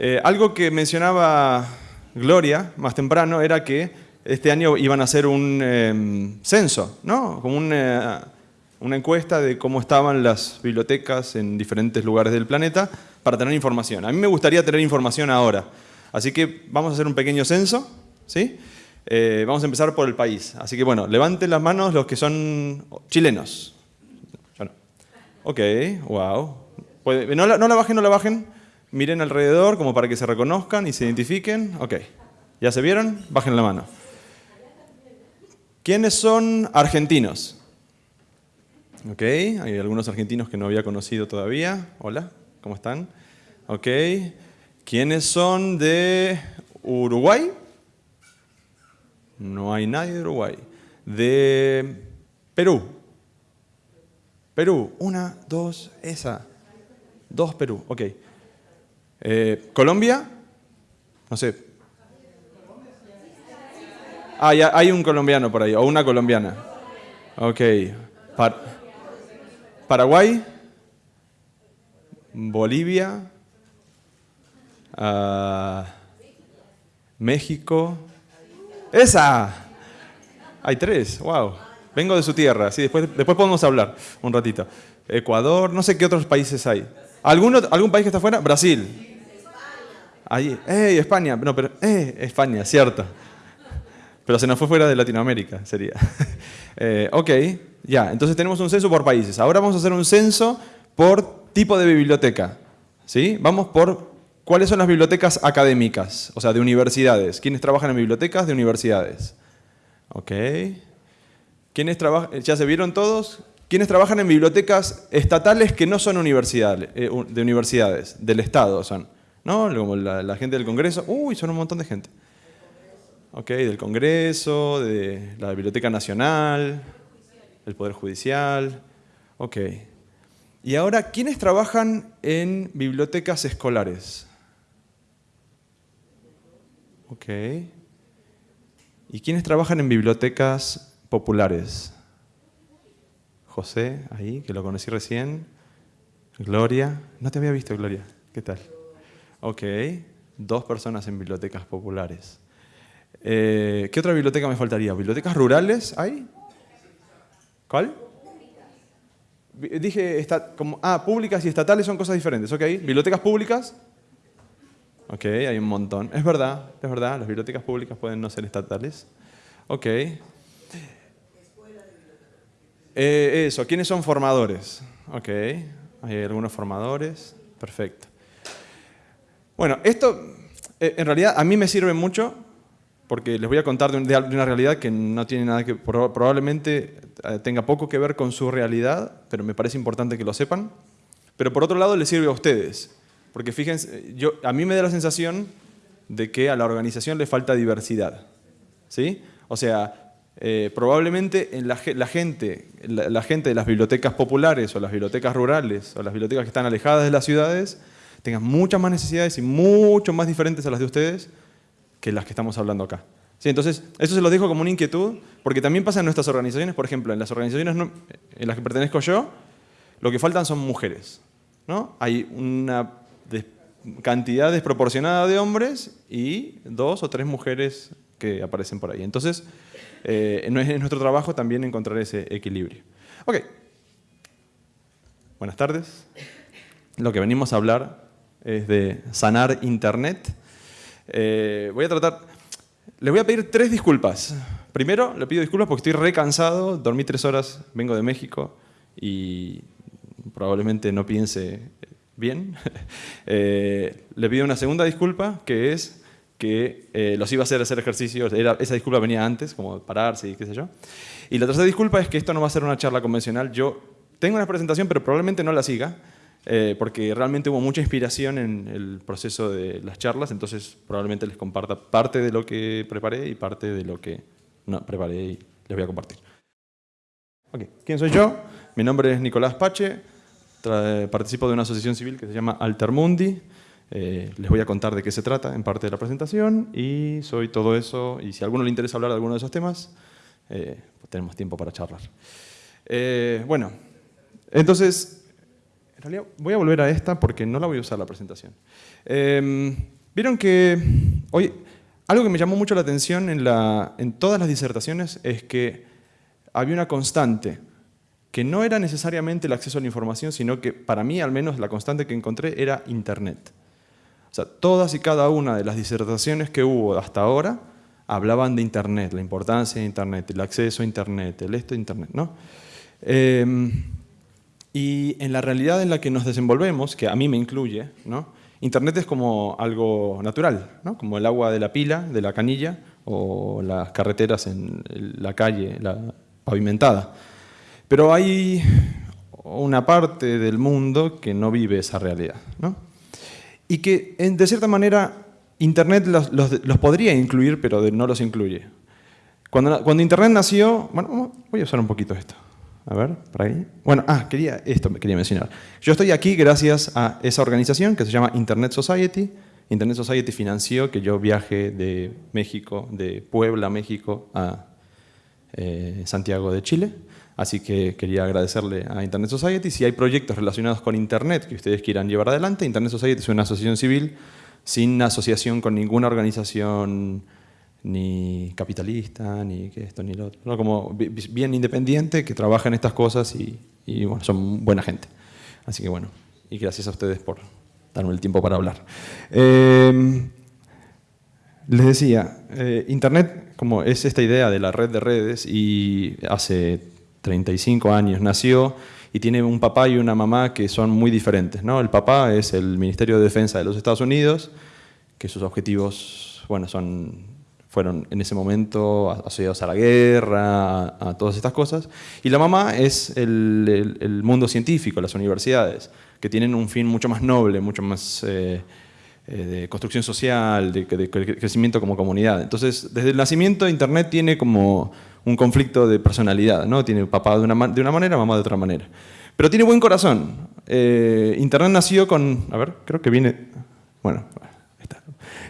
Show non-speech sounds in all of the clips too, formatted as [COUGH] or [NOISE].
Eh, algo que mencionaba Gloria más temprano era que este año iban a hacer un em, censo, ¿no? Como una, una encuesta de cómo estaban las bibliotecas en diferentes lugares del planeta para tener información. A mí me gustaría tener información ahora. Así que vamos a hacer un pequeño censo, ¿sí? Eh, vamos a empezar por el país. Así que bueno, levanten las manos los que son chilenos. Ok, wow. No la, no la bajen, no la bajen. Miren alrededor como para que se reconozcan y se identifiquen. Ok. ¿Ya se vieron? Bajen la mano. ¿Quiénes son argentinos? Ok, hay algunos argentinos que no había conocido todavía. Hola, ¿cómo están? Ok. ¿Quiénes son de Uruguay? No hay nadie de Uruguay. De Perú. Perú. Una, dos, esa. Dos Perú. Ok. Eh, ¿Colombia? No sé. Ah, ya, hay un colombiano por ahí, o una colombiana. Ok. Paraguay. Bolivia. Ah, México. ¡Esa! Hay tres, wow. Vengo de su tierra, sí, después, después podemos hablar un ratito. Ecuador, no sé qué otros países hay. ¿Algún, algún país que está afuera? Brasil. Allí. ¡Ey, España! No, pero, ¡eh, España, cierto! Pero se nos fue fuera de Latinoamérica, sería. [LAUGHS] eh, ok, ya, entonces tenemos un censo por países. Ahora vamos a hacer un censo por tipo de biblioteca. ¿Sí? Vamos por cuáles son las bibliotecas académicas, o sea, de universidades. ¿Quiénes trabajan en bibliotecas de universidades? Ok. ¿Quiénes trabajan? ¿Ya se vieron todos? ¿Quiénes trabajan en bibliotecas estatales que no son universidades, eh, de universidades, del Estado son? ¿No? Como la, gente del Congreso. Uy, son un montón de gente. Ok, del Congreso, de la Biblioteca Nacional, del Poder Judicial. Ok. Y ahora, ¿quiénes trabajan en bibliotecas escolares? Ok. ¿Y quiénes trabajan en bibliotecas populares? José, ahí, que lo conocí recién. Gloria. No te había visto, Gloria. ¿Qué tal? Ok. Dos personas en bibliotecas populares. Eh, ¿Qué otra biblioteca me faltaría? ¿Bibliotecas rurales hay? ¿Cuál? Dije, está, como, ah, públicas y estatales son cosas diferentes, ¿ok? ¿Bibliotecas públicas? Ok, hay un montón. Es verdad, es verdad, las bibliotecas públicas pueden no ser estatales. Ok. Eh, eso, ¿quiénes son formadores? Ok, hay algunos formadores, perfecto. Bueno, esto eh, en realidad a mí me sirve mucho porque les voy a contar de, una realidad que no tiene nada que, probablemente eh, tenga poco que ver con su realidad, pero me parece importante que lo sepan. Pero por otro lado les sirve a ustedes, porque fíjense, yo, a mí me da la sensación de que a la organización le falta diversidad. ¿sí? O sea, eh, probablemente en la, gente, la, gente de las bibliotecas populares o las bibliotecas rurales o las bibliotecas que están alejadas de las ciudades tengan muchas más necesidades y mucho más diferentes a las de ustedes que las que estamos hablando acá. Sí, entonces, eso se lo dejo como una inquietud, porque también pasa en nuestras organizaciones, por ejemplo, en las organizaciones en las que pertenezco yo, lo que faltan son mujeres. ¿no? Hay una cantidad desproporcionada de hombres y dos o tres mujeres que aparecen por ahí. Entonces, eh, es nuestro trabajo también encontrar ese equilibrio. Ok. Buenas tardes. Lo que venimos a hablar es de sanar Internet. Eh, voy a tratar... Le voy a pedir tres disculpas. Primero, le pido disculpas porque estoy recansado, dormí tres horas, vengo de México y probablemente no piense bien. [LAUGHS] Eh, le pido una segunda disculpa, que es que eh, los iba a hacer hacer ejercicios, esa disculpa venía antes, como pararse y qué sé yo. Y la tercera disculpa es que esto no va a ser una charla convencional. Yo tengo una presentación, pero probablemente no la siga. Eh, porque realmente hubo mucha inspiración en el proceso de las charlas, entonces probablemente les comparta parte de lo que preparé y parte de lo que no preparé y les voy a compartir. Okay. ¿Quién soy yo? Mi nombre es Nicolás Pache, participo de una asociación civil que se llama Altermundi. Eh, les voy a contar de qué se trata en parte de la presentación y soy todo eso, y si a alguno le interesa hablar de alguno de esos temas, eh, pues tenemos tiempo para charlar. bueno, entonces en realidad voy a volver a esta porque no la voy a usar la presentación. Em, vieron que hoy, algo que me llamó mucho la atención en todas las disertaciones es que había una constante, que no era necesariamente el acceso a la información, sino que para mí al menos la constante que encontré era Internet. Todas y cada una de las disertaciones que hubo hasta ahora hablaban de Internet, la importancia de Internet, el acceso a Internet, el esto de Internet, ¿no? Em, y en la realidad en la que nos desenvolvemos, que a mí me incluye, ¿no? Internet es como algo natural, ¿no? como el agua de la pila, de la canilla, o las carreteras en la calle la pavimentada. Pero hay una parte del mundo que no vive esa realidad. ¿no? Y que, de cierta manera, Internet los, los, podría incluir, pero no los incluye. Cuando, cuando Internet nació... Bueno, voy a usar un poquito esto. A ver, por ahí. Bueno, ah, quería, esto quería mencionar. Yo estoy aquí gracias a esa organización que se llama Internet Society. Internet Society financió que yo viaje de México, de Puebla, México, a eh, Santiago de Chile. Así que quería agradecerle a Internet Society. Si hay proyectos relacionados con Internet que ustedes quieran llevar adelante, Internet Society es una asociación civil sin asociación con ninguna organización ni capitalista, ni esto, ni lo otro. Como bien independiente, que trabaja en estas cosas y, son buena gente. Así que bueno, y gracias a ustedes por darme el tiempo para hablar. Em, les decía, eh, Internet como es esta idea de la red de redes y hace 35 años nació y tiene un papá y una mamá que son muy diferentes. ¿no? El papá es el Ministerio de Defensa de los Estados Unidos, que sus objetivos bueno, son fueron en ese momento asociados a la guerra, a, todas estas cosas. Y la mamá es el, mundo científico, las universidades, que tienen un fin mucho más noble, mucho más eh, eh, de construcción social, de, crecimiento como comunidad. Entonces, desde el nacimiento, Internet tiene como un conflicto de personalidad, ¿no? Tiene papá de una, de una manera, mamá de otra manera. Pero tiene buen corazón. Eh, Internet nació con... A ver, creo que viene... Bueno,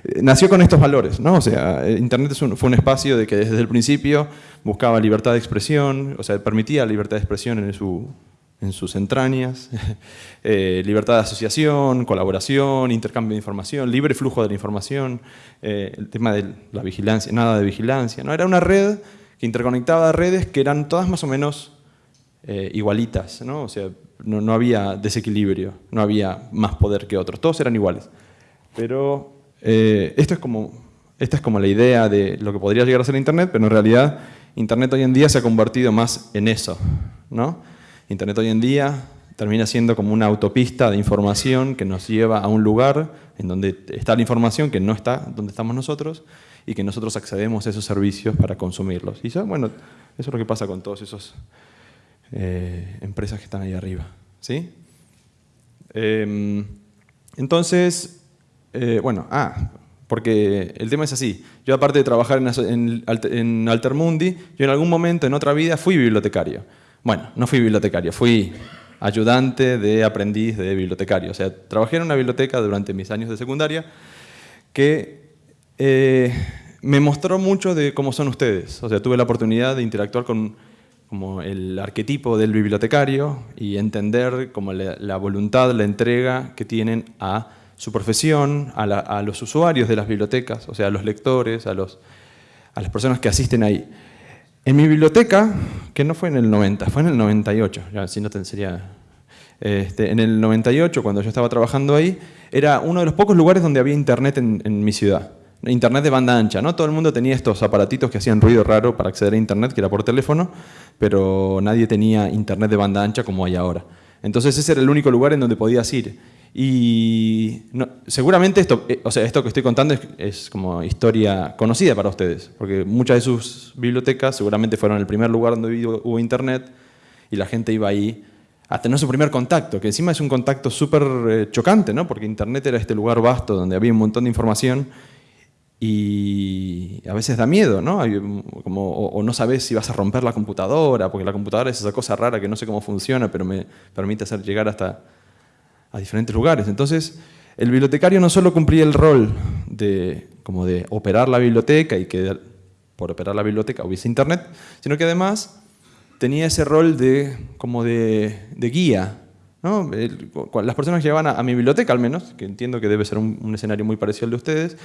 eh, nació con estos valores, ¿no? O sea, eh, Internet fue un espacio de que desde el principio buscaba libertad de expresión, o sea, permitía libertad de expresión en, su, en sus entrañas, [LAUGHS] libertad de asociación, colaboración, intercambio de información, libre flujo de la información, el tema de la vigilancia, nada de vigilancia, ¿no? Era una red que interconectaba redes que eran todas más o menos igualitas, ¿no? O sea, no había desequilibrio, no había más poder que otros, todos eran iguales. Pero eh, esto es como, esta es como la idea de lo que podría llegar a ser Internet, pero en realidad Internet hoy en día se ha convertido más en eso. ¿no? Internet hoy en día termina siendo como una autopista de información que nos lleva a un lugar en donde está la información que no está donde estamos nosotros y que nosotros accedemos a esos servicios para consumirlos. Y eso, bueno, eso es lo que pasa con todas esas eh, empresas que están ahí arriba. ¿sí? Em, entonces, eh, bueno, ah, porque el tema es así. Yo aparte de trabajar en, en, Altermundi, yo en algún momento en otra vida fui bibliotecario. Bueno, no fui bibliotecario, fui ayudante de aprendiz de bibliotecario. O sea, trabajé en una biblioteca durante mis años de secundaria que eh, me mostró mucho de cómo son ustedes. O sea, tuve la oportunidad de interactuar con como el arquetipo del bibliotecario y entender como la, la voluntad, la entrega que tienen a su profesión, a, los usuarios de las bibliotecas, o sea, a los lectores, a, los, a las personas que asisten ahí. En mi biblioteca, que no fue en el 90, fue en el 98, ya, si no sería... Este, en el 98, cuando yo estaba trabajando ahí, era uno de los pocos lugares donde había internet en, en mi ciudad. Internet de banda ancha, ¿no? Todo el mundo tenía estos aparatitos que hacían ruido raro para acceder a internet, que era por teléfono, pero nadie tenía internet de banda ancha como hay ahora. Entonces ese era el único lugar en donde podías ir. Y seguramente esto, eh, o sea, esto que estoy contando es, como historia conocida para ustedes, porque muchas de sus bibliotecas seguramente fueron el primer lugar donde hubo internet y la gente iba ahí a tener su primer contacto, que encima es un contacto súper eh, chocante, ¿no? porque internet era este lugar vasto donde había un montón de información y a veces da miedo, ¿no? Como, o, no sabes si vas a romper la computadora, porque la computadora es esa cosa rara que no sé cómo funciona, pero me permite hacer llegar hasta a diferentes lugares. Entonces, el bibliotecario no solo cumplía el rol de, como de operar la biblioteca y que por operar la biblioteca hubiese internet, sino que además tenía ese rol de, como de, guía, las personas llegaban a, mi biblioteca al menos, que entiendo que debe ser un, escenario muy parecido al de ustedes,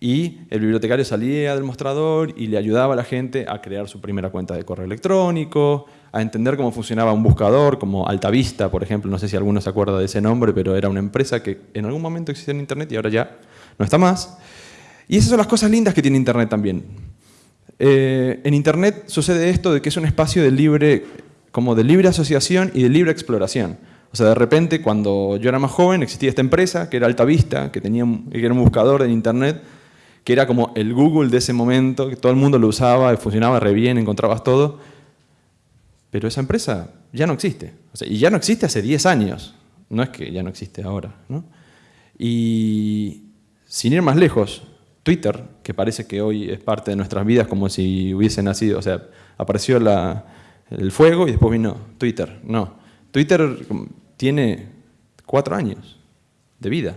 y el bibliotecario salía del mostrador y le ayudaba a la gente a crear su primera cuenta de correo electrónico, a entender cómo funcionaba un buscador como Altavista, por ejemplo, no sé si alguno se acuerda de ese nombre, pero era una empresa que en algún momento existía en Internet y ahora ya no está más. Y esas son las cosas lindas que tiene Internet también. Eh, en Internet sucede esto de que es un espacio de libre, como de libre asociación y de libre exploración. O sea, de repente, cuando yo era más joven, existía esta empresa, que era Altavista, que, tenía, que era un buscador en Internet, que era como el Google de ese momento, que todo el mundo lo usaba, funcionaba re bien, encontrabas todo. Pero esa empresa ya no existe. y ya no existe hace 10 años. No es que ya no existe ahora. Y sin ir más lejos, Twitter, que parece que hoy es parte de nuestras vidas como si hubiese nacido, o sea, apareció el fuego y después vino Twitter. No, Twitter tiene cuatro años de vida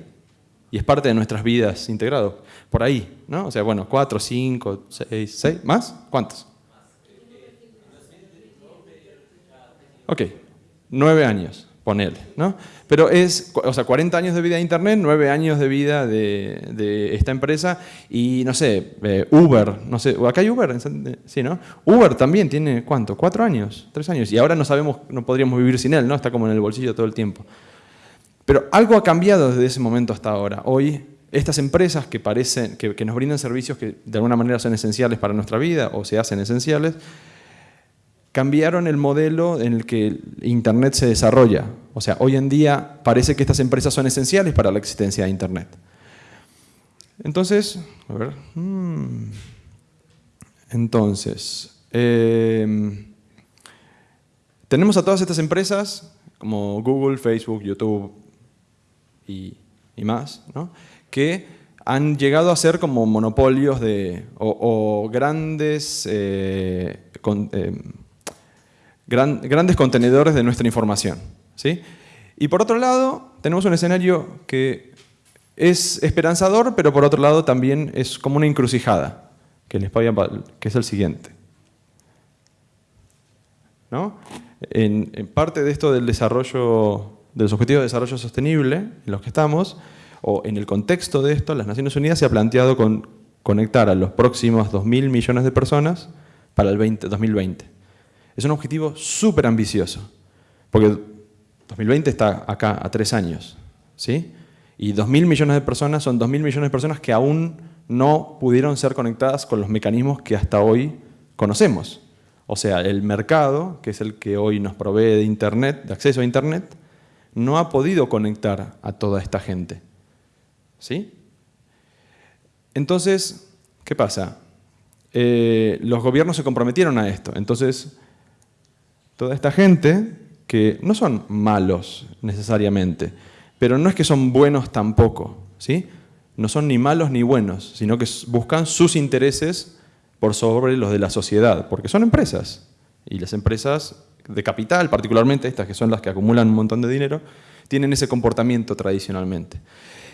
y es parte de nuestras vidas integrado. Por ahí, ¿no? O sea, bueno, cuatro, cinco, seis, seis, ¿más? ¿Cuántos? Ok, nueve años, ponele, ¿no? Pero es, o sea, 40 años de vida de Internet, nueve años de vida de, esta empresa y, no sé, eh, Uber, no sé, ¿acá hay Uber? Sí, ¿no? Uber también tiene, ¿cuánto? ¿Cuatro años? ¿Tres años? Y ahora no sabemos, no podríamos vivir sin él, ¿no? Está como en el bolsillo todo el tiempo. Pero algo ha cambiado desde ese momento hasta ahora. Hoy, estas empresas que, parecen, que, nos brindan servicios que de alguna manera son esenciales para nuestra vida o se hacen esenciales, cambiaron el modelo en el que Internet se desarrolla. O sea, hoy en día parece que estas empresas son esenciales para la existencia de Internet. Entonces, a ver. Hmm. Entonces, eh, tenemos a todas estas empresas como Google, Facebook, YouTube, y, más, que han llegado a ser como monopolios de, o, grandes, eh, eh, grandes contenedores de nuestra información. ¿sí? Y por otro lado, tenemos un escenario que es esperanzador, pero por otro lado también es como una encrucijada, que, les que es el siguiente. ¿No? En, en parte de esto del desarrollo de los Objetivos de Desarrollo Sostenible en los que estamos, o en el contexto de esto, las Naciones Unidas se ha planteado con, conectar a los próximos 2.000 millones de personas para el 2020. Es un objetivo súper ambicioso, porque 2020 está acá a tres años, ¿sí? Y 2.000 millones de personas son 2.000 millones de personas que aún no pudieron ser conectadas con los mecanismos que hasta hoy conocemos. O sea, el mercado, que es el que hoy nos provee de Internet, de acceso a Internet, no ha podido conectar a toda esta gente. ¿Sí? Entonces, ¿qué pasa? Eh, los gobiernos se comprometieron a esto. Entonces, toda esta gente, que no son malos necesariamente, pero no es que son buenos tampoco, ¿sí? No son ni malos ni buenos, sino que buscan sus intereses por sobre los de la sociedad, porque son empresas. Y las empresas de capital, particularmente estas que son las que acumulan un montón de dinero, tienen ese comportamiento tradicionalmente.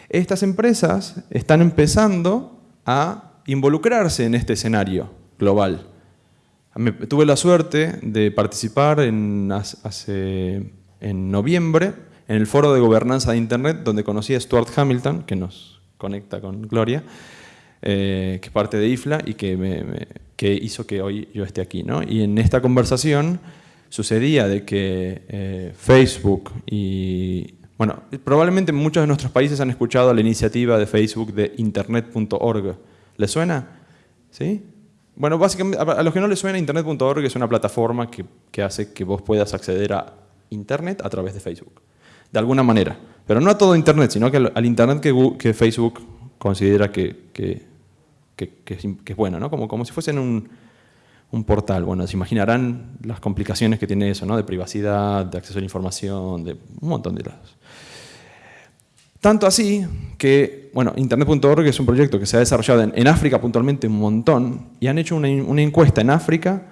Estas empresas están empezando a involucrarse en este escenario global. tuve la suerte de participar en, hace, en noviembre en el foro de gobernanza de Internet, donde conocí a Stuart Hamilton, que nos conecta con Gloria, eh, que es parte de IFLA y que, que hizo que hoy yo esté aquí. ¿no? Y en esta conversación sucedía de que eh, Facebook y... Bueno, probablemente muchos de nuestros países han escuchado la iniciativa de Facebook de internet.org. ¿Les suena? ¿Sí? Bueno, básicamente, a los que no les suena, internet.org es una plataforma que, que, hace que vos puedas acceder a Internet a través de Facebook. De alguna manera. Pero no a todo Internet, sino que al, Internet que, que, Facebook considera que, que, es, bueno, ¿no? Como, como si fuesen un, un portal. Bueno, se imaginarán las complicaciones que tiene eso, ¿no? de privacidad, de acceso a la información, de un montón de lados. Tanto así que, bueno, Internet.org es un proyecto que se ha desarrollado en, África puntualmente un montón y han hecho una, encuesta en África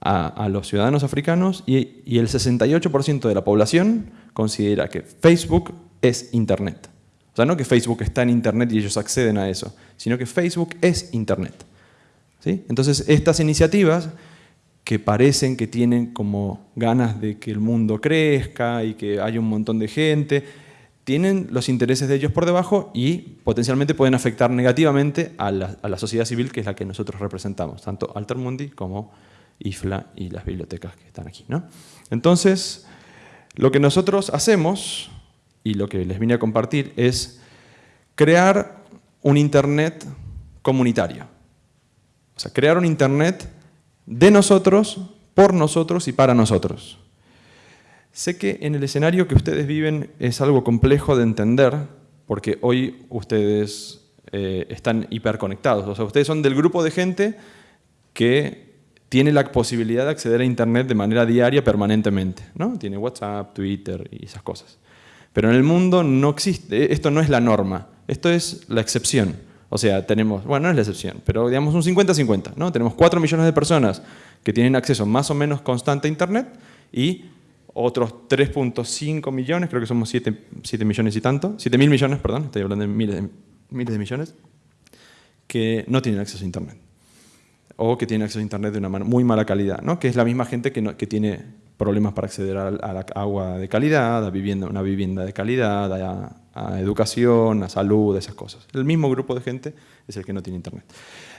a, los ciudadanos africanos y, y el 68% de la población considera que Facebook es Internet. O sea, no que Facebook está en Internet y ellos acceden a eso, sino que Facebook es Internet. Entonces, estas iniciativas que parecen que tienen como ganas de que el mundo crezca y que haya un montón de gente, tienen los intereses de ellos por debajo y potencialmente pueden afectar negativamente a la, sociedad civil que es la que nosotros representamos, tanto Altermundi como IFLA y las bibliotecas que están aquí. ¿no? Entonces, lo que nosotros hacemos, y lo que les vine a compartir, es crear un Internet comunitario. O sea, crear un Internet de nosotros, por nosotros y para nosotros. Sé que en el escenario que ustedes viven es algo complejo de entender, porque hoy ustedes eh, están hiperconectados. O sea, ustedes son del grupo de gente que tiene la posibilidad de acceder a Internet de manera diaria permanentemente. ¿no? Tiene WhatsApp, Twitter y esas cosas. Pero en el mundo no existe, esto no es la norma, esto es la excepción. O sea, tenemos, bueno, no es la excepción, pero digamos un 50-50, ¿no? Tenemos 4 millones de personas que tienen acceso más o menos constante a Internet y otros 3.5 millones, creo que somos 7, millones y tanto, 7 mil millones, perdón, estoy hablando de miles, de miles millones, que no tienen acceso a Internet. O que tienen acceso a Internet de una muy mala calidad, ¿no? que es la misma gente que, que tiene problemas para acceder a, la agua de calidad, a vivienda, una vivienda de calidad, a, educación, a salud, esas cosas. El mismo grupo de gente es el que no tiene internet.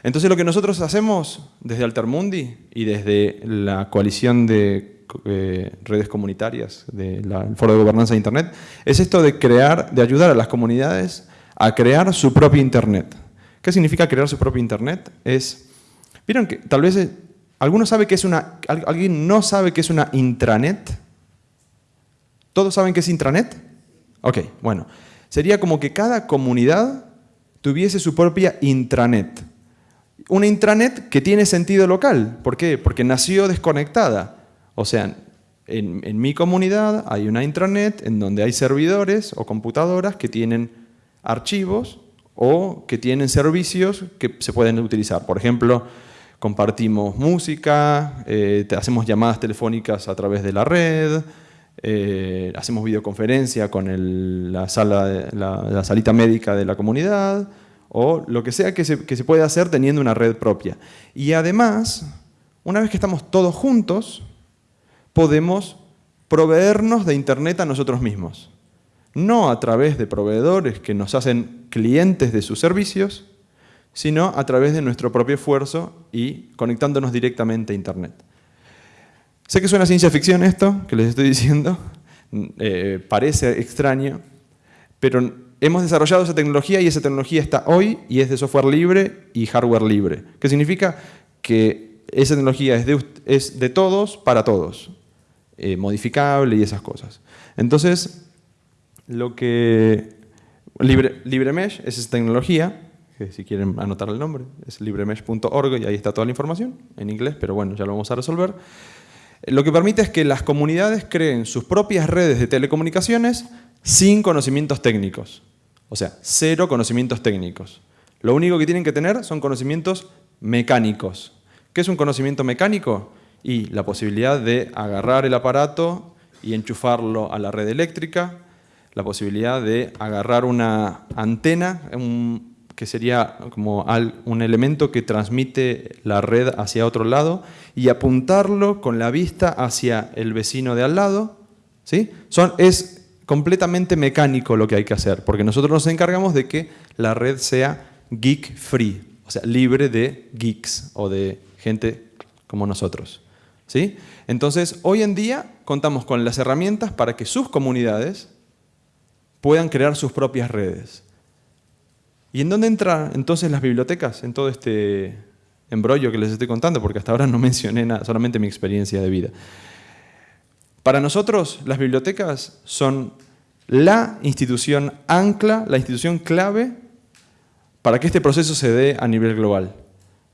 Entonces lo que nosotros hacemos desde Altermundi y desde la coalición de eh, redes comunitarias del Foro de Gobernanza de Internet es esto de crear, de ayudar a las comunidades a crear su propio Internet. ¿Qué significa crear su propio Internet? Es, vieron que tal vez ¿Alguno sabe que es una, ¿Alguien no sabe qué es una intranet? ¿Todos saben qué es intranet? Ok, bueno. Sería como que cada comunidad tuviese su propia intranet. Una intranet que tiene sentido local. ¿Por qué? Porque nació desconectada. O sea, en, en, mi comunidad hay una intranet en donde hay servidores o computadoras que tienen archivos o que tienen servicios que se pueden utilizar. Por ejemplo, compartimos música, eh, hacemos llamadas telefónicas a través de la red, eh, hacemos videoconferencia con la, sala, la, salita médica de la comunidad, o lo que sea que se, que se pueda hacer teniendo una red propia. Y además, una vez que estamos todos juntos, podemos proveernos de Internet a nosotros mismos. No a través de proveedores que nos hacen clientes de sus servicios, sino a través de nuestro propio esfuerzo y conectándonos directamente a Internet. Sé que suena ciencia ficción esto, que les estoy diciendo, [LAUGHS] eh, parece extraño, pero hemos desarrollado esa tecnología y esa tecnología está hoy y es de software libre y hardware libre. ¿Qué significa? Que esa tecnología es de, es de todos para todos, eh, modificable y esas cosas. Entonces, lo que Libre, LibreMesh es esa tecnología si quieren anotar el nombre, es libremesh.org y ahí está toda la información, en inglés, pero bueno, ya lo vamos a resolver. Lo que permite es que las comunidades creen sus propias redes de telecomunicaciones sin conocimientos técnicos. O sea, cero conocimientos técnicos. Lo único que tienen que tener son conocimientos mecánicos. ¿Qué es un conocimiento mecánico? Y la posibilidad de agarrar el aparato y enchufarlo a la red eléctrica, la posibilidad de agarrar una antena, un, que sería como un elemento que transmite la red hacia otro lado y apuntarlo con la vista hacia el vecino de al lado. ¿sí? Son, es completamente mecánico lo que hay que hacer, porque nosotros nos encargamos de que la red sea geek free, o sea, libre de geeks o de gente como nosotros. ¿sí? Entonces, hoy en día contamos con las herramientas para que sus comunidades puedan crear sus propias redes. ¿Y en dónde entran entonces las bibliotecas en todo este embrollo que les estoy contando? Porque hasta ahora no [LAUGHS] mencioné nada, solamente mi experiencia de vida. Para nosotros, las bibliotecas son la institución ancla, la institución clave para que este proceso se dé a nivel global.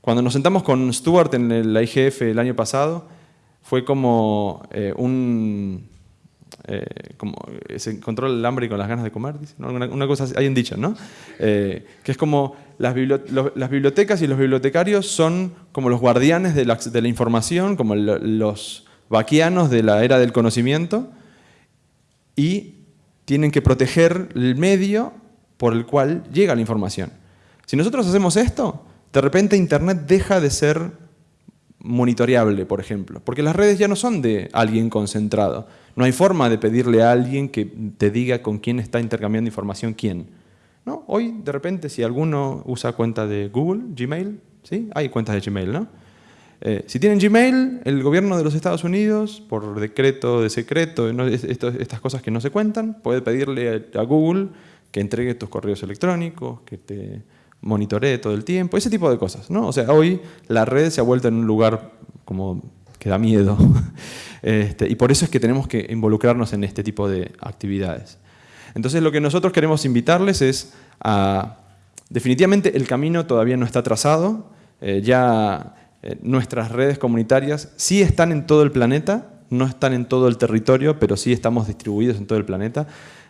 Cuando nos sentamos con Stuart en la IGF el año pasado, fue como eh, un, eh, como se encontró el hambre con las ganas de comer, una, cosa hay un dicho, ¿no? Eh, que es como las, bibliotecas y los bibliotecarios son como los guardianes de la información, como los vaquianos de la era del conocimiento y tienen que proteger el medio por el cual llega la información. Si nosotros hacemos esto, de repente Internet deja de ser monitoreable, por ejemplo. Porque las redes ya no son de alguien concentrado. No hay forma de pedirle a alguien que te diga con quién está intercambiando información quién. ¿No? Hoy, de repente, si alguno usa cuenta de Google, Gmail, ¿sí? hay cuentas de Gmail, ¿no? Eh, si tienen Gmail, el gobierno de los Estados Unidos, por decreto de secreto, estas cosas que no se cuentan, puede pedirle a Google que entregue tus correos electrónicos, que te monitoree todo el tiempo, ese tipo de cosas. ¿no? O sea, hoy la red se ha vuelto en un lugar como que da miedo. [LAUGHS] Este, y por eso es que tenemos que involucrarnos en este tipo de actividades. Entonces lo que nosotros queremos invitarles es a... Definitivamente el camino todavía no está trazado, eh, ya eh, nuestras redes comunitarias sí están en todo el planeta, no están en todo el territorio, pero sí estamos distribuidos en todo el planeta.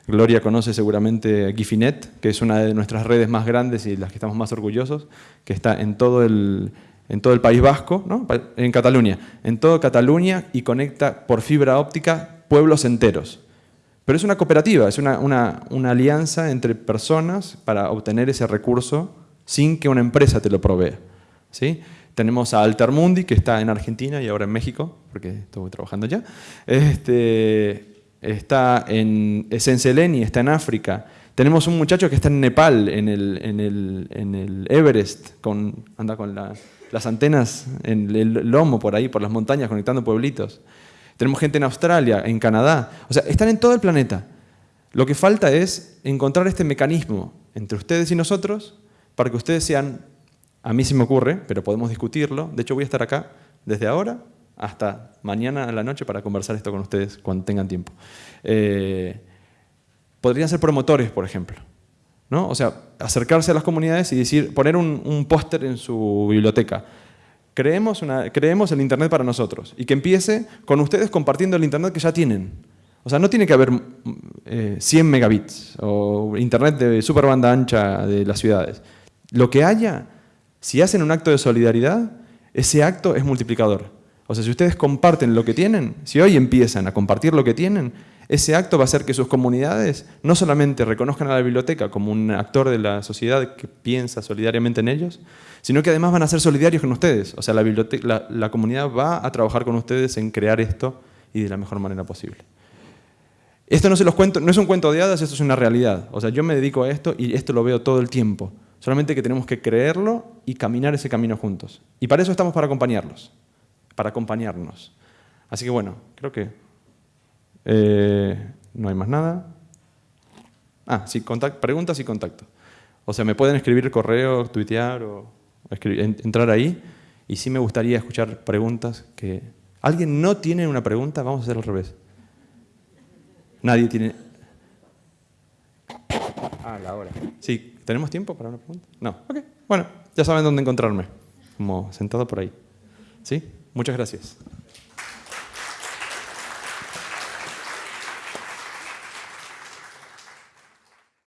Gloria conoce seguramente Gifinet, que es una de nuestras redes más grandes y las que estamos más orgullosos, que está en todo el, en todo el País Vasco, ¿no? en Cataluña, en toda Cataluña y conecta por fibra óptica pueblos enteros. Pero es una cooperativa, es una, una, alianza entre personas para obtener ese recurso sin que una empresa te lo provea. ¿sí? Tenemos a Altermundi, que está en Argentina y ahora en México, porque estuve trabajando allá. Este, está en Esenseleni, está en África. Tenemos un muchacho que está en Nepal, en el, en el, en el Everest, anda con las antenas en el lomo por ahí, por las montañas, conectando pueblitos. Tenemos gente en Australia, en Canadá. O sea, están en todo el planeta. Lo que falta es encontrar este mecanismo entre ustedes y nosotros para que ustedes sean a mí sí me ocurre, pero podemos discutirlo. De hecho, voy a estar acá desde ahora hasta mañana a la noche para conversar esto con ustedes cuando tengan tiempo. Eh, podrían ser promotores, por ejemplo. ¿no? O sea, acercarse a las comunidades y decir, poner un, póster en su biblioteca. Creemos, una, creemos el Internet para nosotros y que empiece con ustedes compartiendo el Internet que ya tienen. O sea, no tiene que haber 100 eh, megabits o Internet de super banda ancha de las ciudades. Lo que haya si hacen un acto de solidaridad, ese acto es multiplicador. O sea, si ustedes comparten lo que tienen, si hoy empiezan a compartir lo que tienen, ese acto va a hacer que sus comunidades no solamente reconozcan a la biblioteca como un actor de la sociedad que piensa solidariamente en ellos, sino que además van a ser solidarios con ustedes. O sea, la, la, la comunidad va a trabajar con ustedes en crear esto y de la mejor manera posible. Esto no se los cuento, no es un cuento de hadas, esto es una realidad. O sea, yo me dedico a esto y esto lo veo todo el tiempo. Solamente que tenemos que creerlo y caminar ese camino juntos. Y para eso estamos para acompañarlos, para acompañarnos. Así que bueno, creo que eh, no hay más nada. Ah, sí, preguntas y contacto. O sea, me pueden escribir correo, tuitear o entrar ahí. Y sí me gustaría escuchar preguntas que... ¿Alguien no tiene una pregunta? Vamos a hacer al revés. Nadie tiene... Ah, la hora. Sí, ¿Tenemos tiempo para una pregunta? No. Ok. Bueno, ya saben dónde encontrarme. Como sentado por ahí. ¿Sí? Muchas gracias.